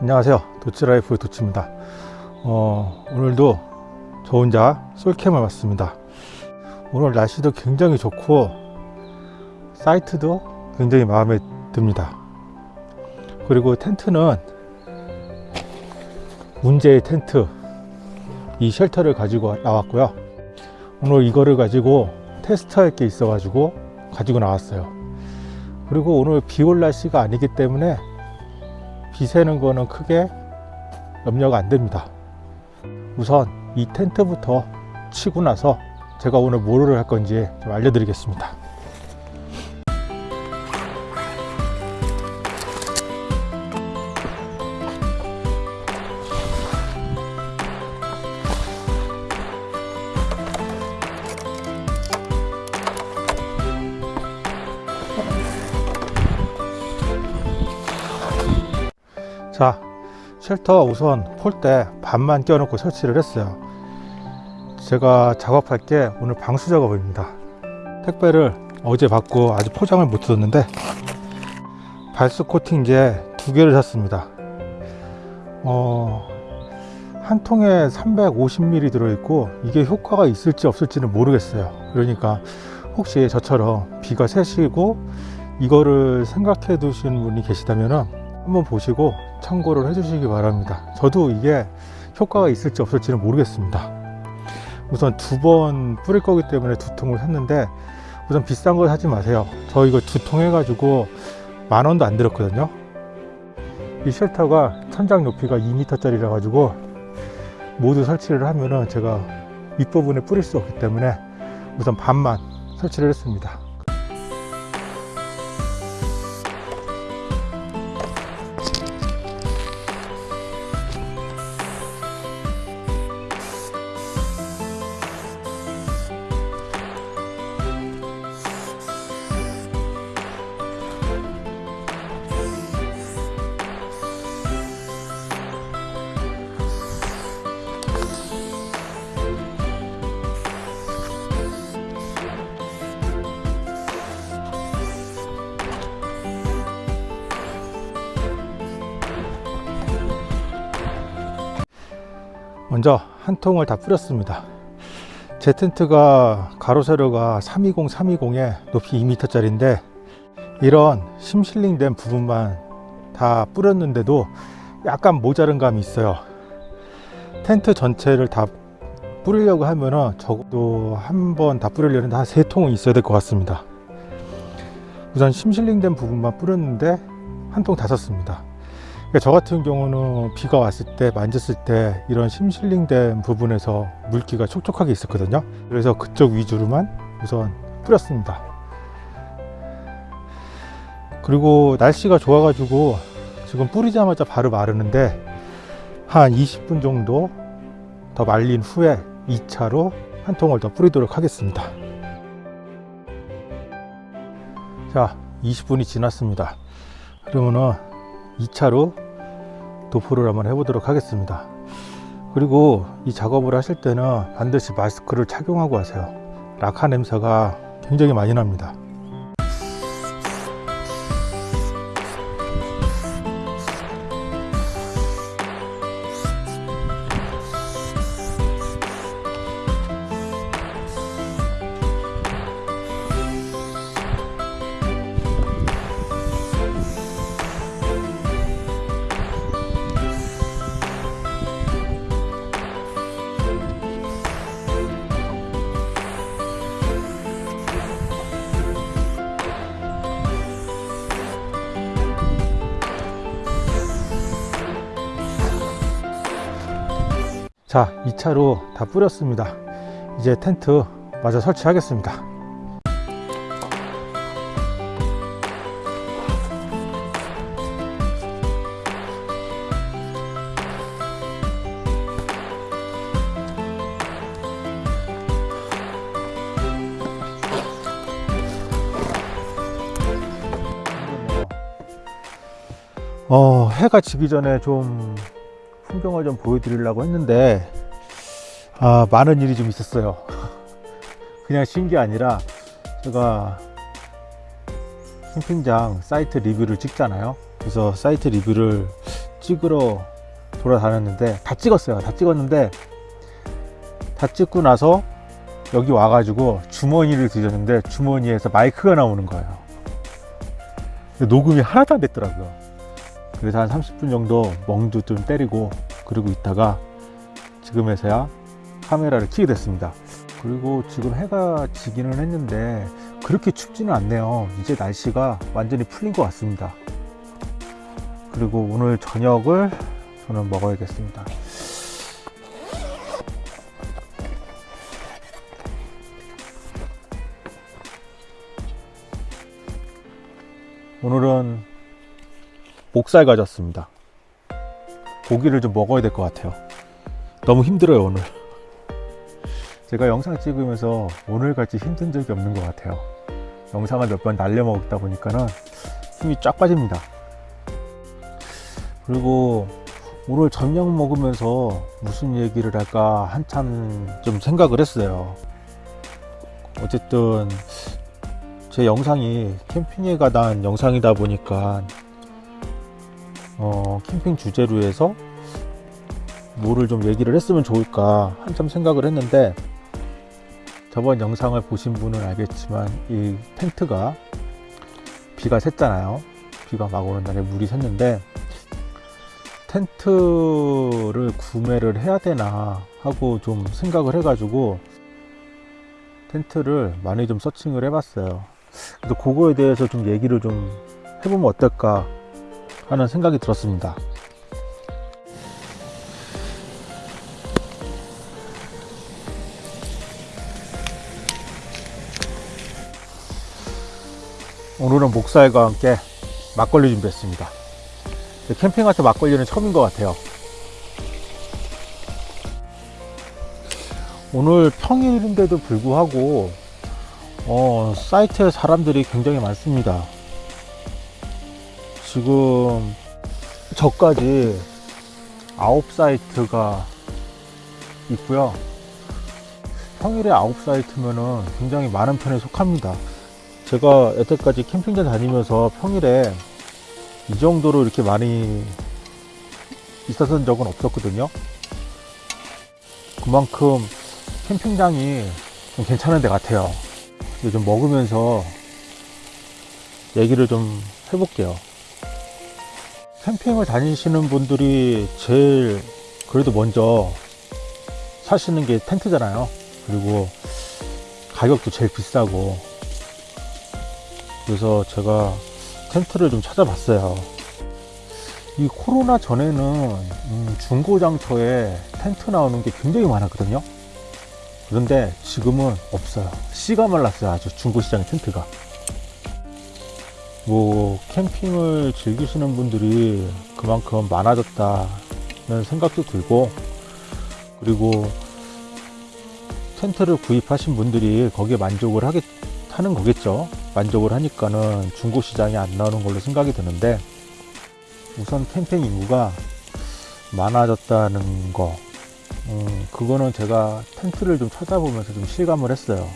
안녕하세요. 도치라이프 도치입니다. 어, 오늘도 저 혼자 솔캠을 왔습니다. 오늘 날씨도 굉장히 좋고 사이트도 굉장히 마음에 듭니다. 그리고 텐트는 문제의 텐트 이 쉘터를 가지고 나왔고요. 오늘 이거를 가지고 테스트할 게 있어 가지고 가지고 나왔어요. 그리고 오늘 비올 날씨가 아니기 때문에 비 새는 거는 크게 염려가 안 됩니다. 우선 이 텐트부터 치고 나서 제가 오늘 뭐를 할 건지 좀 알려드리겠습니다 자 쉘터 우선 폴대 반만 껴놓고 설치를 했어요. 제가 작업할 게 오늘 방수 작업입니다. 택배를 어제 받고 아직 포장을 못 뜯었는데 발수 코팅제 두 개를 샀습니다. 어, 한 통에 350ml 들어있고 이게 효과가 있을지 없을지는 모르겠어요. 그러니까 혹시 저처럼 비가 새시고 이거를 생각해 두신 분이 계시다면 한번 보시고 참고를 해주시기 바랍니다. 저도 이게 효과가 있을지 없을지는 모르겠습니다. 우선 두 번 뿌릴 거기 때문에 두 통을 샀는데 우선 비싼 거 사지 마세요. 저 이거 두 통 해가지고 만 원도 안 들었거든요. 이 쉘터가 천장 높이가 2m 짜리라 가지고 모두 설치를 하면은 제가 윗부분에 뿌릴 수 없기 때문에 우선 반만 설치를 했습니다 먼저 한 통을 다 뿌렸습니다. 제 텐트가 가로 세로가 320 320에 높이 2m 짜리인데 이런 심실링 된 부분만 다 뿌렸는데도 약간 모자른 감이 있어요. 텐트 전체를 다 뿌리려고 하면은 적어도 한 번 다 뿌리려는데 한세 통은 있어야 될 것 같습니다. 우선 심실링 된 부분만 뿌렸는데 한 통 다 썼습니다 그러니까 저 같은 경우는 비가 왔을 때 만졌을 때 이런 심실링된 부분에서 물기가 촉촉하게 있었거든요. 그래서 그쪽 위주로만 우선 뿌렸습니다. 그리고 날씨가 좋아 가지고 지금 뿌리자마자 바로 마르는데 한 20분 정도 더 말린 후에 2차로 한 통을 더 뿌리도록 하겠습니다. 자 20분이 지났습니다. 그러면은 2차로 도포를 한번 해보도록 하겠습니다. 그리고 이 작업을 하실 때는 반드시 마스크를 착용하고 하세요. 락화 냄새가 굉장히 많이 납니다 자 2차로 다 뿌렸습니다. 이제 텐트 마저 설치하겠습니다. 어, 해가 지기 전에 좀 풍경을 좀 보여드리려고 했는데 아, 많은 일이 좀 있었어요 그냥 쉰 게 아니라 제가 캠핑장 사이트 리뷰를 찍잖아요 그래서 사이트 리뷰를 찍으러 돌아다녔는데 다 찍었어요. 다 찍었는데 다 찍고 나서 여기 와가지고 주머니를 뒤졌는데 주머니에서 마이크가 나오는 거예요. 녹음이 하나도 안 됐더라고요. 그래서 한 30분 정도 멍도 좀 때리고 그러고 있다가 지금에서야 카메라를 켜게 됐습니다. 그리고 지금 해가 지기는 했는데 그렇게 춥지는 않네요. 이제 날씨가 완전히 풀린 것 같습니다. 그리고 오늘 저녁을 저는 먹어야겠습니다. 오늘은 목살 가졌습니다. 고기를 좀 먹어야 될 것 같아요. 너무 힘들어요, 오늘. 제가 영상 찍으면서 오늘같이 힘든 적이 없는 것 같아요. 영상을 몇 번 날려 먹다 보니까는 힘이 쫙 빠집니다. 그리고 오늘 저녁 먹으면서 무슨 얘기를 할까 한참 좀 생각을 했어요. 어쨌든 제 영상이 캠핑에 관한 영상이다 보니까 어, 캠핑 주제로 해서 뭐를 좀 얘기를 했으면 좋을까 한참 생각을 했는데 저번 영상을 보신 분은 알겠지만 이 텐트가 비가 샜잖아요. 비가 막 오는 날에 물이 샜는데 텐트를 구매를 해야 되나 하고 좀 생각을 해 가지고 텐트를 많이 좀 서칭을 해 봤어요. 그래서 그거에 대해서 좀 얘기를 좀 해보면 어떨까 하는 생각이 들었습니다. 오늘은 목살과 함께 막걸리 준비했습니다. 캠핑할 때 막걸리는 처음인 것 같아요. 오늘 평일인데도 불구하고 어, 사이트에 사람들이 굉장히 많습니다. 지금 저까지 아홉 사이트가 있고요. 평일에 아홉 사이트면은 굉장히 많은 편에 속합니다. 제가 여태까지 캠핑장 다니면서 평일에 이 정도로 이렇게 많이 있었던 적은 없었거든요. 그만큼 캠핑장이 좀 괜찮은 데 같아요. 좀 먹으면서 얘기를 좀 해볼게요. 캠핑을 다니시는 분들이 제일 그래도 먼저 사시는 게 텐트잖아요. 그리고 가격도 제일 비싸고 그래서 제가 텐트를 좀 찾아봤어요. 이 코로나 전에는 음, 중고장터에 텐트 나오는 게 굉장히 많았거든요. 그런데 지금은 없어요. 씨가 말랐어요. 아주 중고시장의 텐트가. 뭐 캠핑을 즐기시는 분들이 그만큼 많아졌다는 생각도 들고 그리고 텐트를 구입하신 분들이 거기에 만족을 하겠, 하는 거겠죠. 만족을 하니까는 중고 시장에 안 나오는 걸로 생각이 드는데 우선 캠핑 인구가 많아졌다는 거 음, 그거는 제가 텐트를 좀 찾아보면서 좀 실감을 했어요.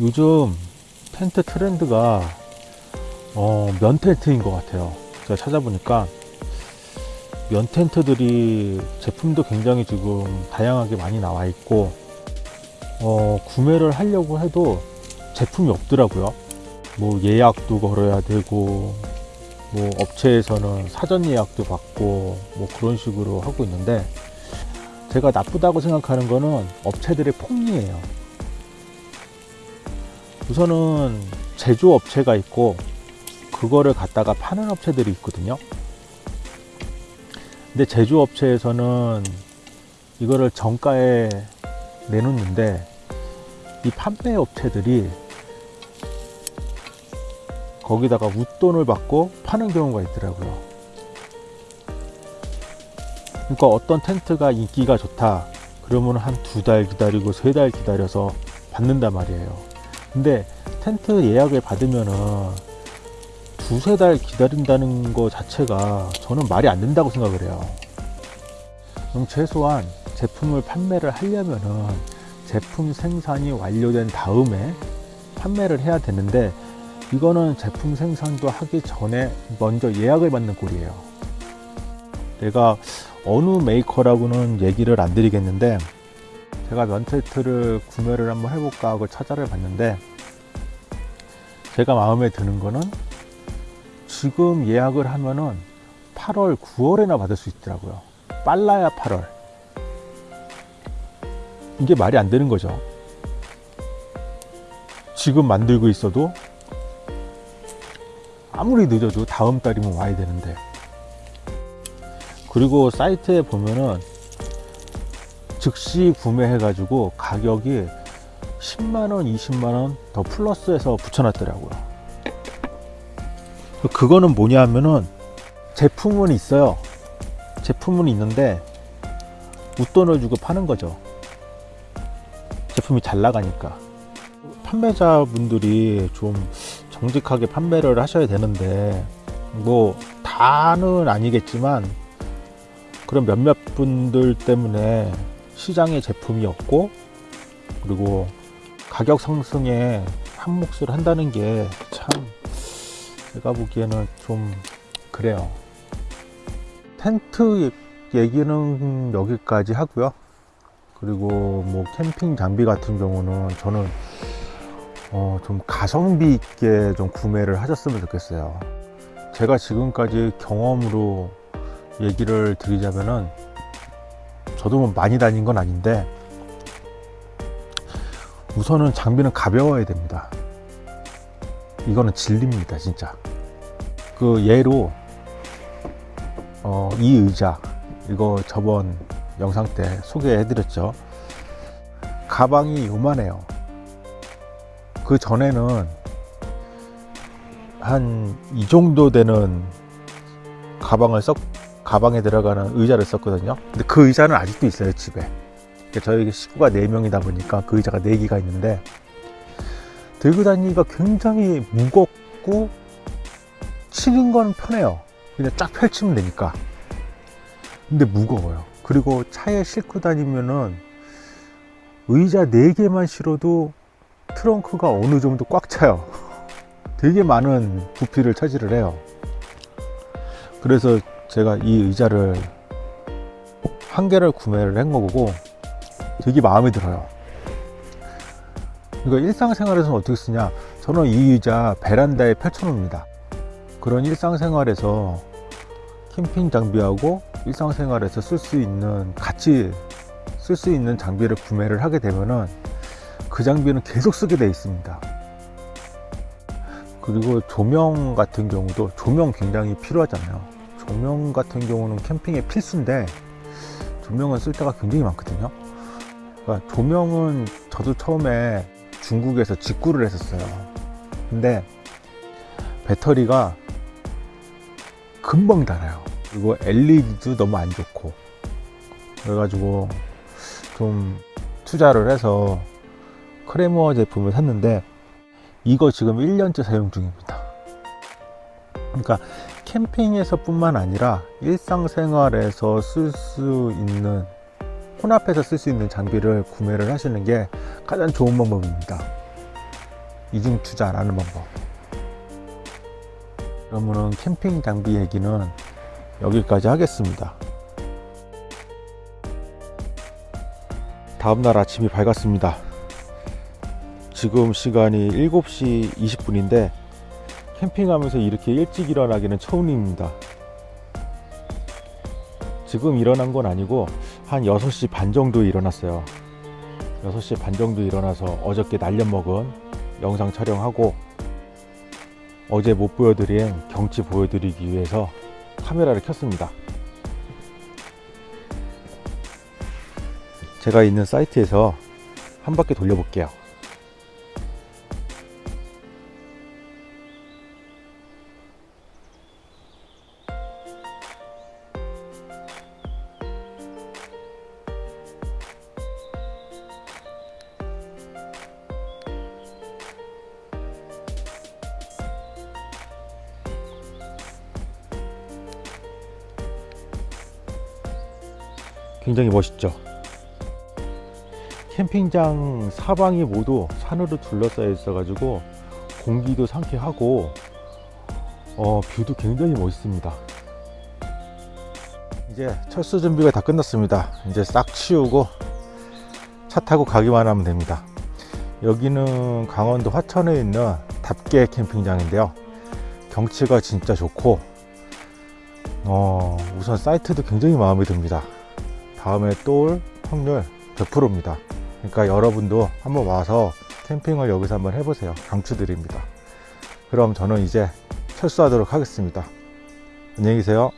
요즘 텐트 트렌드가 어, 면 텐트인 것 같아요. 제가 찾아보니까 면 텐트들이 제품도 굉장히 지금 다양하게 많이 나와 있고 어, 구매를 하려고 해도 제품이 없더라고요. 뭐 예약도 걸어야 되고 뭐 업체에서는 사전 예약도 받고 뭐 그런 식으로 하고 있는데 제가 나쁘다고 생각하는 거는 업체들의 폭리예요. 우선은 제조업체가 있고 그거를 갖다가 파는 업체들이 있거든요. 근데 제조업체에서는 이거를 정가에 내놓는데 이 판매 업체들이 거기다가 웃돈을 받고 파는 경우가 있더라고요. 그러니까 어떤 텐트가 인기가 좋다. 그러면 한 두 달 기다리고 세 달 기다려서 받는단 말이에요 근데 텐트 예약을 받으면은 두세 달 기다린다는 거 자체가 저는 말이 안 된다고 생각을 해요. 그럼 최소한 제품을 판매를 하려면은 제품 생산이 완료된 다음에 판매를 해야 되는데 이거는 제품 생산도 하기 전에 먼저 예약을 받는 꼴이에요. 내가 어느 메이커라고는 얘기를 안 드리겠는데 제가 면텐트를 구매를 한번 해볼까 하고 찾아를 봤는데 제가 마음에 드는 거는 지금 예약을 하면은 8월, 9월에나 받을 수 있더라고요. 빨라야 8월. 이게 말이 안 되는 거죠. 지금 만들고 있어도 아무리 늦어도 다음 달이면 와야 되는데. 그리고 사이트에 보면은 즉시 구매해 가지고 가격이 10만원, 20만원 더 플러스해서 붙여놨더라고요. 그거는 뭐냐 하면은 제품은 있어요. 제품은 있는데 웃돈을 주고 파는 거죠. 제품이 잘 나가니까. 판매자 분들이 좀 정직하게 판매를 하셔야 되는데 뭐 다는 아니겠지만 그런 몇몇 분들 때문에 시장에 제품이 없고 그리고 가격 상승에 한 몫을 한다는 게 참 제가 보기에는 좀 그래요. 텐트 얘기는 여기까지 하고요. 그리고 뭐 캠핑 장비 같은 경우는 저는 어, 좀 가성비 있게 좀 구매를 하셨으면 좋겠어요. 제가 지금까지 경험으로 얘기를 드리자면은 저도 뭐 많이 다닌 건 아닌데 우선은 장비는 가벼워야 됩니다. 이거는 진리입니다, 진짜. 그 예로 어, 이 의자 이거 저번 영상 때 소개해 드렸죠. 가방이 요만해요. 그 전에는 한 이 정도 되는 가방을 썩 가방에 들어가는 의자를 썼거든요. 근데 그 의자는 아직도 있어요 집에. 저희 식구가 4명이다 보니까 그 의자가 4개가 있는데 들고 다니기가 굉장히 무겁고 치는 건 편해요. 그냥 쫙 펼치면 되니까. 근데 무거워요. 그리고 차에 싣고 다니면은 의자 4개만 실어도 트렁크가 어느 정도 꽉 차요. 되게 많은 부피를 차지를 해요. 그래서 제가 이 의자를 한 개를 구매를 한 거고 되게 마음에 들어요. 이거 일상생활에서는 어떻게 쓰냐? 저는 이 의자 베란다에 펼쳐놓습니다. 그런 일상생활에서 캠핑 장비하고 일상생활에서 쓸 수 있는 같이 쓸 수 있는 장비를 구매를 하게 되면은 그 장비는 계속 쓰게 돼 있습니다. 그리고 조명 같은 경우도 조명 굉장히 필요하잖아요. 조명 같은 경우는 캠핑에 필수인데 조명은 쓸 때가 굉장히 많거든요. 그러니까 조명은 저도 처음에 중국에서 직구를 했었어요. 근데 배터리가 금방 닳아요. 그리고 LED도 너무 안 좋고 그래가지고 좀 투자를 해서 크레모어 제품을 샀는데 이거 지금 1년째 사용 중입니다. 그러니까 캠핑에서 뿐만 아니라 일상생활에서 쓸 수 있는 혼합해서 쓸 수 있는 장비를 구매를 하시는 게 가장 좋은 방법입니다. 이중 투자라는 방법. 그러면은 캠핑 장비 얘기는 여기까지 하겠습니다. 다음날 아침이 밝았습니다. 지금 시간이 7시 20분인데 캠핑하면서 이렇게 일찍 일어나기는 처음입니다. 지금 일어난 건 아니고 한 6시 반 정도 일어났어요. 6시 반 정도 일어나서 어저께 날려 먹은 영상 촬영하고 어제 못 보여드린 경치 보여드리기 위해서 카메라를 켰습니다. 제가 있는 사이트에서 한 바퀴 돌려볼게요. 굉장히 멋있죠. 캠핑장 사방이 모두 산으로 둘러싸여 있어 가지고 공기도 상쾌하고 어, 뷰도 굉장히 멋있습니다. 이제 철수 준비가 다 끝났습니다. 이제 싹 치우고 차 타고 가기만 하면 됩니다. 여기는 강원도 화천에 있는 답계 캠핑장인데요. 경치가 진짜 좋고 어, 우선 사이트도 굉장히 마음에 듭니다. 다음에 또 올 확률 100%입니다. 그러니까 여러분도 한번 와서 캠핑을 여기서 한번 해보세요. 강추드립니다. 그럼 저는 이제 철수하도록 하겠습니다. 안녕히 계세요.